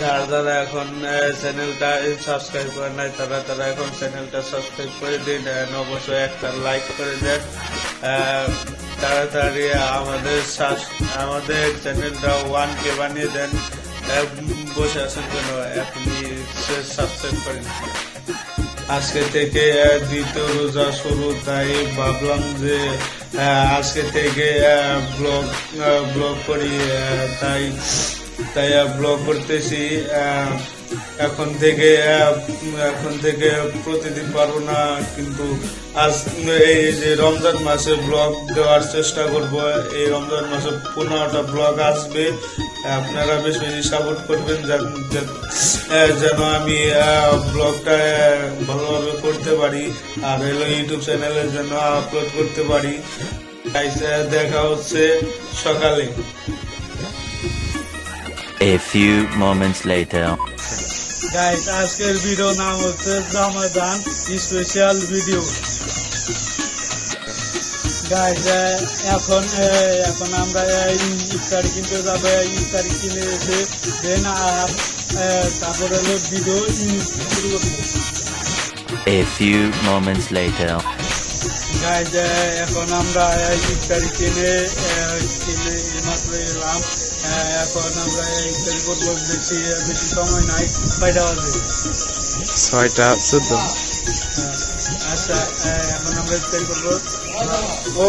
যারা যারা এখন চ্যানেলটা সাবস্ক্রাইব করে নাই তারা তারা এখন চ্যানেলটা সাবস্ক্রাইব করে দিন অবশ্যই একটা লাইক করে দেন। তাড়াতাড়ি আমাদের আমাদের চ্যানেলটা ওয়ান কে বানিয়ে দেন বসে আছেন কেন? এখনই সাবস্ক্রাইব করেন। আজকে থেকে দ্বিতীয় রোজা শুরু, তাই ভাবলাম যে আজকে থেকে ব্লগ ব্লগ করি তাই তাই ব্লগ করতেছি এখন থেকে এখন থেকে প্রতিদিন পারব না, কিন্তু আজ এই যে রমজান মাসে ব্লগ দেওয়ার চেষ্টা করব, এই রমজান মাসে পনেরোটা ব্লগ আসবে। আপনারা বেশ বেশি সাপোর্ট করবেন, যেন- আমি ব্লগটা ভালোভাবে করতে পারি, আর হলো ইউটিউব চ্যানেলের যেন আপলোড করতে পারি। দেখা হচ্ছে সকালে। A few moments later. Guys আজকের ভিডিও নাম হচ্ছে রমাদান স্পেশাল ভিডিও গাইস এখন আহ, এখন আমরা আহ, ইফতারি কিনতে যাব ইফতারি কিনে এসে দেন আর আহ, তারপরে হলো ভিডিও শুরু করব A few moments later. Guys এখন আমরা আহ, ইফতারি কিনে আহ, কিনে মাত্র এলাম আহ, এখন আমরা ইফতারি করব বেশি বেশি সময় নাই। বাজে। ছয়টা চোদ্দ। আহ, আচ্ছা আহ, এখন আমরা ইফতারি করব। ও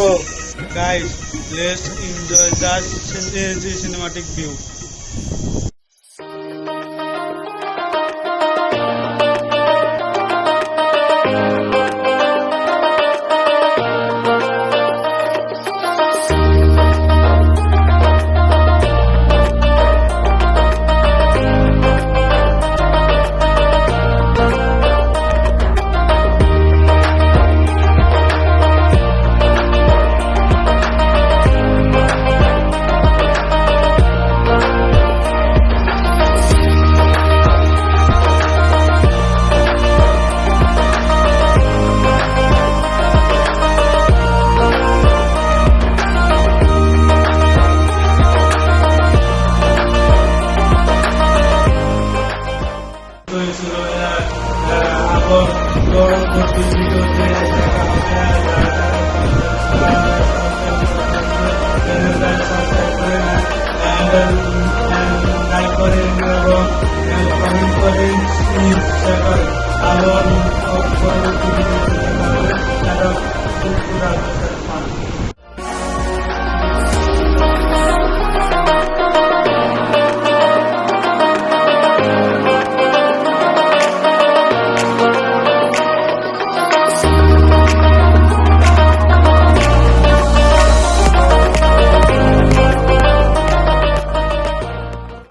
guys let's enjoy the cinematic view